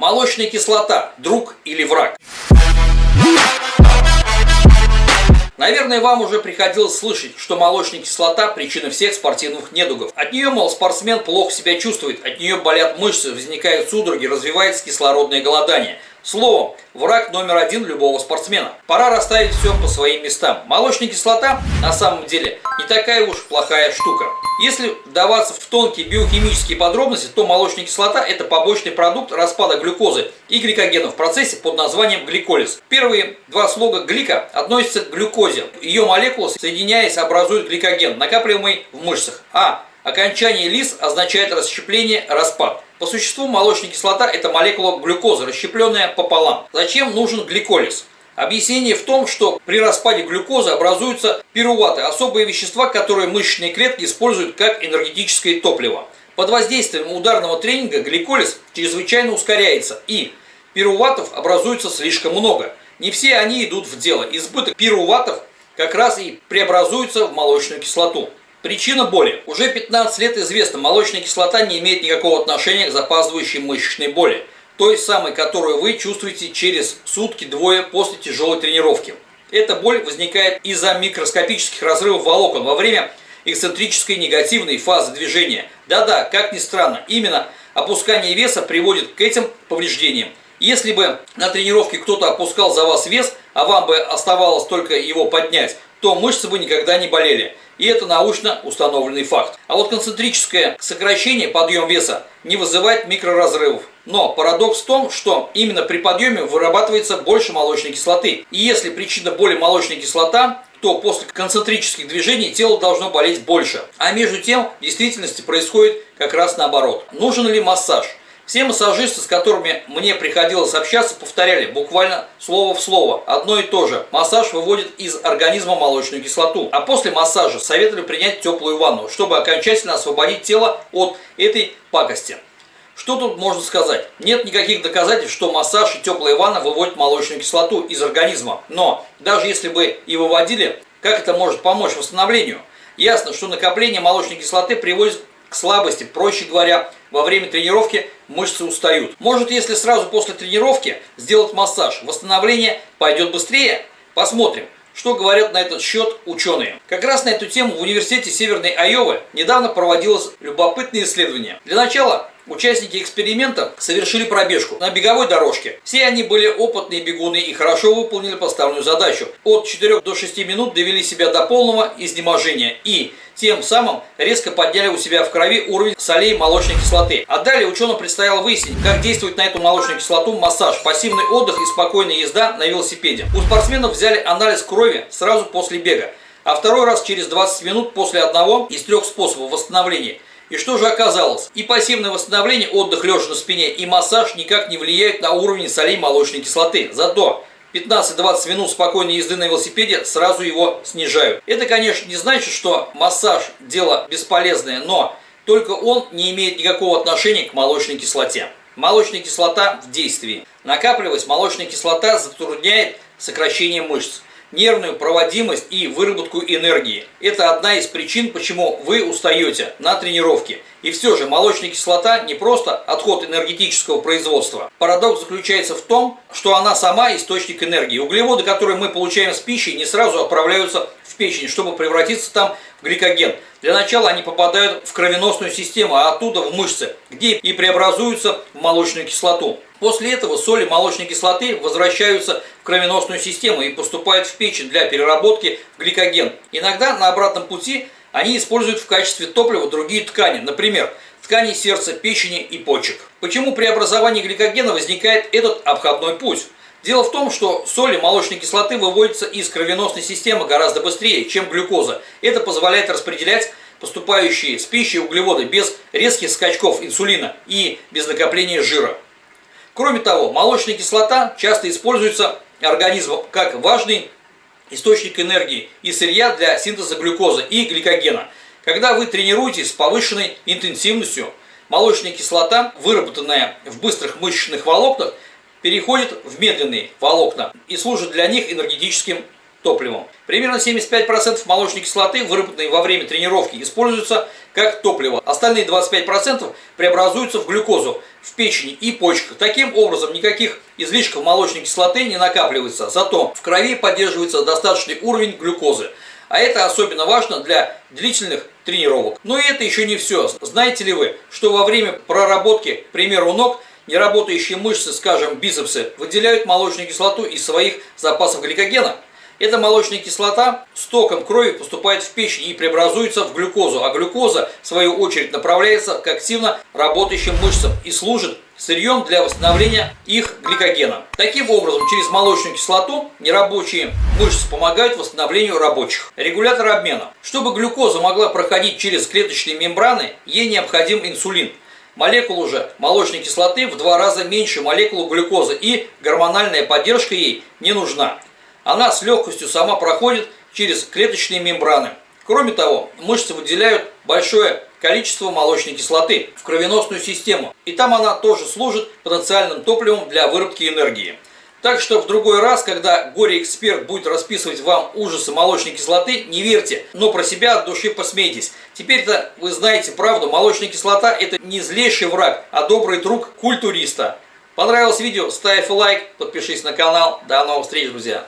Молочная кислота – друг или враг? Наверное, вам уже приходилось слышать, что молочная кислота – причина всех спортивных недугов. От нее, мол, спортсмен плохо себя чувствует, от нее болят мышцы, возникают судороги, развивается кислородное голодание – Словом, враг номер один любого спортсмена. Пора расставить все по своим местам. Молочная кислота на самом деле не такая уж плохая штука. Если вдаваться в тонкие биохимические подробности, то молочная кислота – это побочный продукт распада глюкозы и гликогена в процессе под названием гликолиз. Первые два слога глика относятся к глюкозе. Ее молекулы, соединяясь, образуют гликоген, накапливаемый в мышцах. А окончание лиз означает расщепление, распад. По существу молочная кислота – это молекула глюкозы, расщепленная пополам. Зачем нужен гликолиз? Объяснение в том, что при распаде глюкозы образуются пируваты – особые вещества, которые мышечные клетки используют как энергетическое топливо. Под воздействием ударного тренинга гликолиз чрезвычайно ускоряется и пируватов образуется слишком много. Не все они идут в дело. Избыток пируватов как раз и преобразуется в молочную кислоту. Причина боли. Уже 15 лет известно, молочная кислота не имеет никакого отношения к запаздывающей мышечной боли, той самой, которую вы чувствуете через сутки-двое после тяжелой тренировки. Эта боль возникает из-за микроскопических разрывов волокон во время эксцентрической негативной фазы движения. Да-да, как ни странно, именно опускание веса приводит к этим повреждениям. Если бы на тренировке кто-то опускал за вас вес, а вам бы оставалось только его поднять, то мышцы бы никогда не болели. И это научно установленный факт. А вот концентрическое сокращение, подъем веса, не вызывает микроразрывов. Но парадокс в том, что именно при подъеме вырабатывается больше молочной кислоты. И если причина боли молочная кислота, то после концентрических движений тело должно болеть больше. А между тем в действительности происходит как раз наоборот. Нужен ли массаж? Все массажисты, с которыми мне приходилось общаться, повторяли буквально слово в слово одно и то же. Массаж выводит из организма молочную кислоту. А после массажа советовали принять теплую ванну, чтобы окончательно освободить тело от этой пакости. Что тут можно сказать? Нет никаких доказательств, что массаж и теплая ванна выводят молочную кислоту из организма. Но даже если бы и выводили, как это может помочь восстановлению? Ясно, что накопление молочной кислоты приводит к слабости. Проще говоря, во время тренировки мышцы устают. Может, если сразу после тренировки сделать массаж, восстановление пойдет быстрее? Посмотрим. Что говорят на этот счет ученые? Как раз на эту тему в университете Северной Айовы недавно проводилось любопытное исследование. Для начала Участники эксперимента совершили пробежку на беговой дорожке. Все они были опытные бегуны и хорошо выполнили поставленную задачу. От 4 до 6 минут довели себя до полного изнеможения и тем самым резко подняли у себя в крови уровень солей молочной кислоты. А далее ученым предстояло выяснить, как действует на эту молочную кислоту массаж, пассивный отдых и спокойная езда на велосипеде. У спортсменов взяли анализ крови сразу после бега, а второй раз через 20 минут после одного из трех способов восстановления – и что же оказалось? И пассивное восстановление, отдых лежа на спине, и массаж никак не влияют на уровень солей молочной кислоты. Зато 15-20 минут спокойной езды на велосипеде сразу его снижают. Это, конечно, не значит, что массаж – дело бесполезное, но только он не имеет никакого отношения к молочной кислоте. Молочная кислота в действии. Накапливаясь, молочная кислота затрудняет сокращение мышц нервную проводимость и выработку энергии. Это одна из причин, почему вы устаете на тренировке. И все же молочная кислота не просто отход энергетического производства. Парадокс заключается в том, что она сама источник энергии. Углеводы, которые мы получаем с пищей, не сразу отправляются в печень, чтобы превратиться там в гликоген. Для начала они попадают в кровеносную систему, а оттуда в мышцы, где и преобразуются в молочную кислоту. После этого соли молочной кислоты возвращаются в кровеносную систему и поступают в печень для переработки в гликоген. Иногда на обратном пути они используют в качестве топлива другие ткани, например, ткани сердца, печени и почек. Почему при образовании гликогена возникает этот обходной путь? Дело в том, что соли молочной кислоты выводятся из кровеносной системы гораздо быстрее, чем глюкоза. Это позволяет распределять поступающие с пищей углеводы без резких скачков инсулина и без накопления жира. Кроме того, молочная кислота часто используется организмом как важный источник энергии и сырья для синтеза глюкозы и гликогена. Когда вы тренируетесь с повышенной интенсивностью, молочная кислота, выработанная в быстрых мышечных волокнах, переходит в медленные волокна и служит для них энергетическим топливом. Примерно 75% молочной кислоты, выработанной во время тренировки, используются как топливо. Остальные 25% преобразуются в глюкозу в печени и почках. Таким образом, никаких излишков молочной кислоты не накапливается, зато в крови поддерживается достаточный уровень глюкозы. А это особенно важно для длительных тренировок. Но и это еще не все. Знаете ли вы, что во время проработки, к примеру, ног, неработающие мышцы, скажем, бицепсы, выделяют молочную кислоту из своих запасов гликогена? Эта молочная кислота с током крови поступает в печень и преобразуется в глюкозу, а глюкоза, в свою очередь, направляется к активно работающим мышцам и служит сырьем для восстановления их гликогена. Таким образом, через молочную кислоту нерабочие мышцы помогают восстановлению рабочих. Регулятор обмена. Чтобы глюкоза могла проходить через клеточные мембраны, ей необходим инсулин. Молекула же молочной кислоты в два раза меньше молекулы глюкозы и гормональная поддержка ей не нужна. Она с легкостью сама проходит через клеточные мембраны. Кроме того, мышцы выделяют большое количество молочной кислоты в кровеносную систему, и там она тоже служит потенциальным топливом для выработки энергии. Так что в другой раз, когда горе-эксперт будет расписывать вам ужасы молочной кислоты, не верьте, но про себя от души посмейтесь. Теперь-то вы знаете правду, молочная кислота это не злейший враг, а добрый друг культуриста. Понравилось видео? Ставь лайк, подпишись на канал. До новых встреч, друзья!